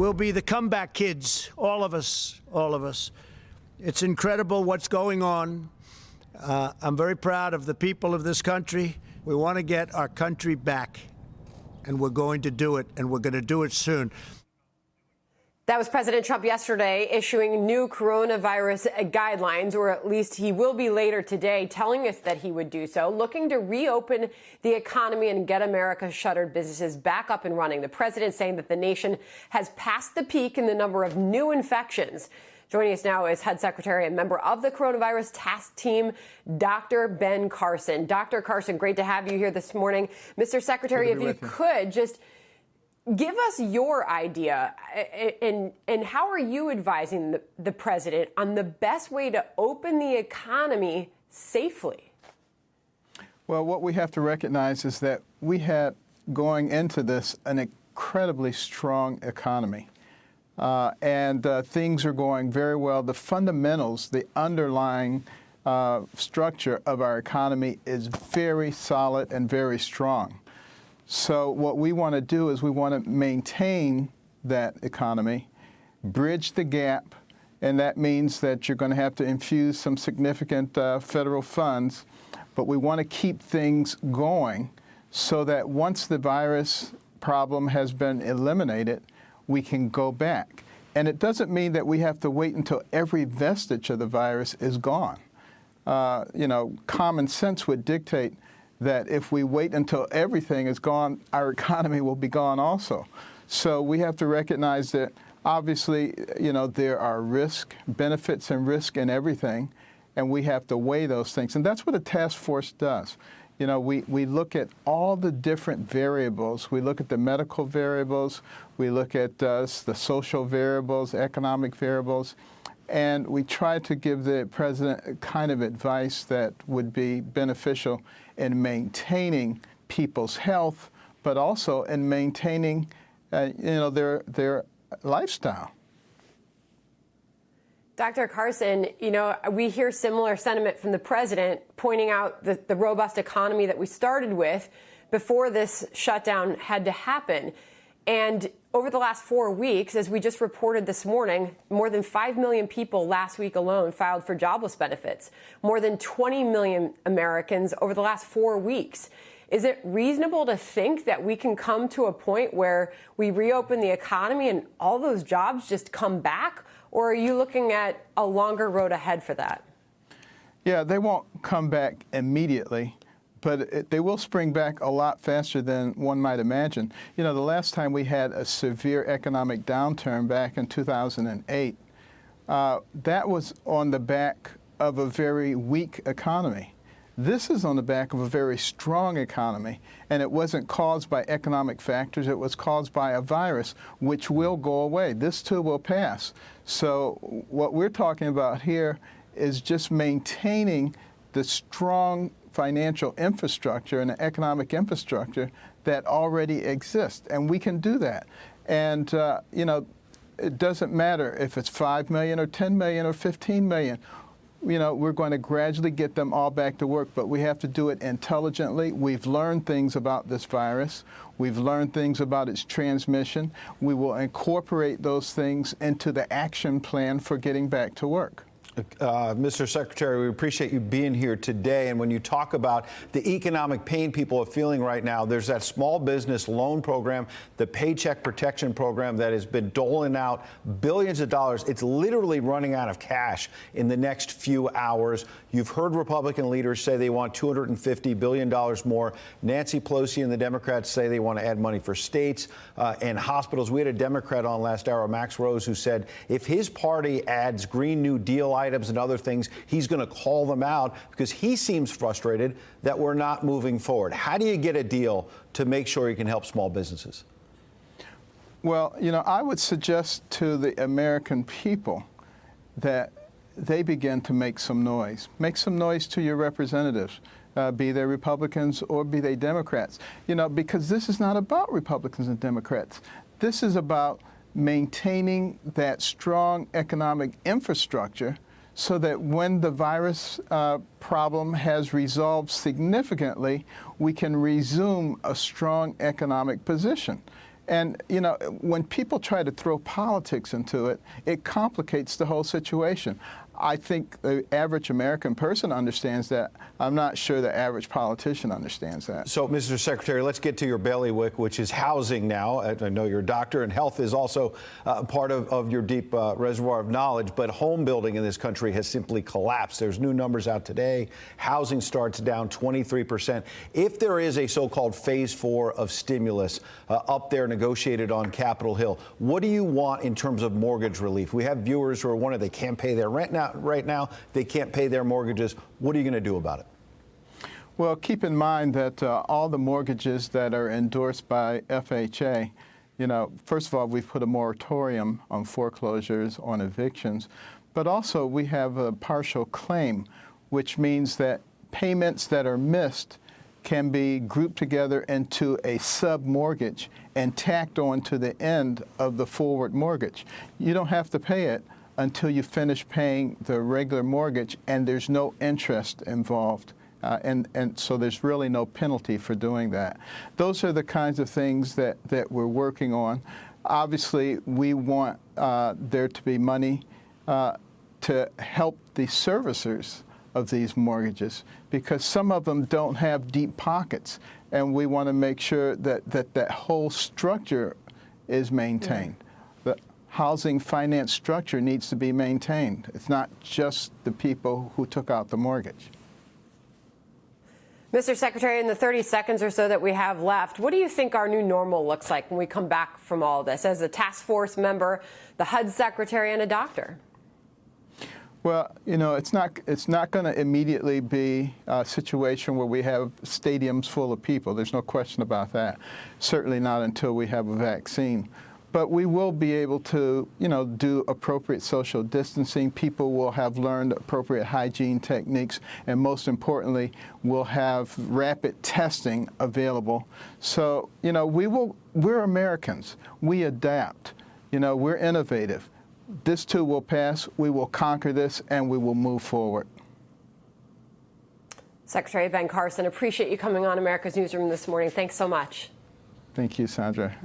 We'll be the comeback kids, all of us, all of us. It's incredible what's going on. Uh, I'm very proud of the people of this country. We want to get our country back, and we're going to do it, and we're going to do it soon. That was President Trump yesterday issuing new coronavirus guidelines, or at least he will be later today, telling us that he would do so, looking to reopen the economy and get America's shuttered businesses back up and running. The president saying that the nation has passed the peak in the number of new infections. Joining us now is HUD Secretary and member of the coronavirus task team, Dr. Ben Carson. Dr. Carson, great to have you here this morning. Mr. Secretary, if you could just give us your idea and and how are you advising the, the, president on the best way to open the economy safely? Well what we have to recognize is that we had going into this an incredibly strong economy. Uh, and uh, things are going very well. The fundamentals the underlying uh, structure of our economy is very solid and very strong so what we want to do is we want to maintain that economy, bridge the gap, and that means that you're going to have to infuse some significant uh, federal funds, but we want to keep things going so that once the virus problem has been eliminated, we can go back. And it doesn't mean that we have to wait until every vestige of the virus is gone. Uh, you know, common sense would dictate that if we wait until everything is gone, our economy will be gone also. So we have to recognize that obviously, you know, there are risk, benefits and risk in everything, and we have to weigh those things. And that's what a task force does. You know, we, we look at all the different variables. We look at the medical variables, we look at uh, the social variables, economic variables, and we try to give the president kind of advice that would be beneficial in maintaining people's health, but also in maintaining, uh, you know, their their lifestyle. Dr. Carson, you know, we hear similar sentiment from the president pointing out the, the robust economy that we started with before this shutdown had to happen. And over the last four weeks, as we just reported this morning, more than 5 million people last week alone filed for jobless benefits. More than 20 million Americans over the last four weeks. Is it reasonable to think that we can come to a point where we reopen the economy and all those jobs just come back? Or are you looking at a longer road ahead for that? Yeah, they won't come back immediately but it, they will spring back a lot faster than one might imagine. You know, the last time we had a severe economic downturn back in 2008, uh, that was on the back of a very weak economy. This is on the back of a very strong economy, and it wasn't caused by economic factors. It was caused by a virus, which will go away. This too will pass. So what we're talking about here is just maintaining the strong financial infrastructure and economic infrastructure that already exists, and we can do that. And, uh, you know, it doesn't matter if it's 5 million or 10 million or 15 million. You know, we're going to gradually get them all back to work, but we have to do it intelligently. We've learned things about this virus. We've learned things about its transmission. We will incorporate those things into the action plan for getting back to work. Uh, Mr. Secretary, we appreciate you being here today. And when you talk about the economic pain people are feeling right now, there's that small business loan program, the Paycheck Protection Program that has been doling out billions of dollars. It's literally running out of cash in the next few hours. You've heard Republican leaders say they want $250 billion more. Nancy Pelosi and the Democrats say they want to add money for states uh, and hospitals. We had a Democrat on last hour, Max Rose, who said if his party adds Green New Deal items and other things, he's going to call them out because he seems frustrated that we're not moving forward. How do you get a deal to make sure you can help small businesses? Well, you know, I would suggest to the American people that they begin to make some noise. Make some noise to your representatives, uh, be they Republicans or be they Democrats. You know, because this is not about Republicans and Democrats. This is about maintaining that strong economic infrastructure so that when the virus uh, problem has resolved significantly, we can resume a strong economic position. And, you know, when people try to throw politics into it, it complicates the whole situation. I think the average American person understands that. I'm not sure the average politician understands that. So, Mr. Secretary, let's get to your bailiwick, which is housing now. I know you're a doctor, and health is also uh, part of, of your deep uh, reservoir of knowledge, but home building in this country has simply collapsed. There's new numbers out today. Housing starts down 23%. If there is a so-called phase four of stimulus uh, up there negotiated on Capitol Hill, what do you want in terms of mortgage relief? We have viewers who are wondering they can't pay their rent now, right now. They can't pay their mortgages. What are you going to do about it? Well, keep in mind that uh, all the mortgages that are endorsed by FHA, you know, first of all, we've put a moratorium on foreclosures, on evictions, but also we have a partial claim, which means that payments that are missed can be grouped together into a sub-mortgage and tacked on to the end of the forward mortgage. You don't have to pay it until you finish paying the regular mortgage and there's no interest involved. Uh, and, and so there's really no penalty for doing that. Those are the kinds of things that, that we're working on. Obviously, we want uh, there to be money uh, to help the servicers of these mortgages because some of them don't have deep pockets and we want to make sure that that, that whole structure is maintained. The housing finance structure needs to be maintained. It's not just the people who took out the mortgage. Mr. Secretary, in the 30 seconds or so that we have left, what do you think our new normal looks like when we come back from all this as a task force member, the HUD secretary, and a doctor? Well, you know, it's not it's not going to immediately be a situation where we have stadiums full of people. There's no question about that. Certainly not until we have a vaccine. But we will be able to, you know, do appropriate social distancing. People will have learned appropriate hygiene techniques, and most importantly, we'll have rapid testing available. So, you know, we will. We're Americans. We adapt. You know, we're innovative. This too will pass. We will conquer this, and we will move forward. Secretary Ben Carson, appreciate you coming on America's Newsroom this morning. Thanks so much. Thank you, Sandra.